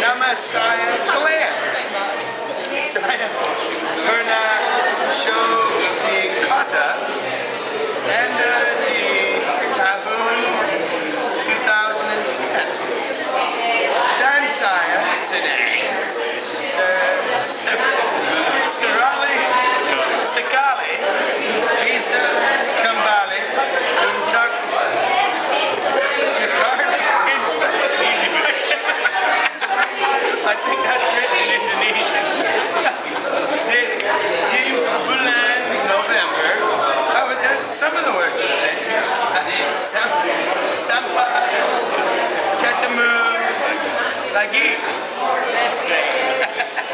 uh, Saya Glenn. Saya Verna Show de Kata and uh, the Tahun 2010. Dan Saya Sine. Sampai ketemu lagi.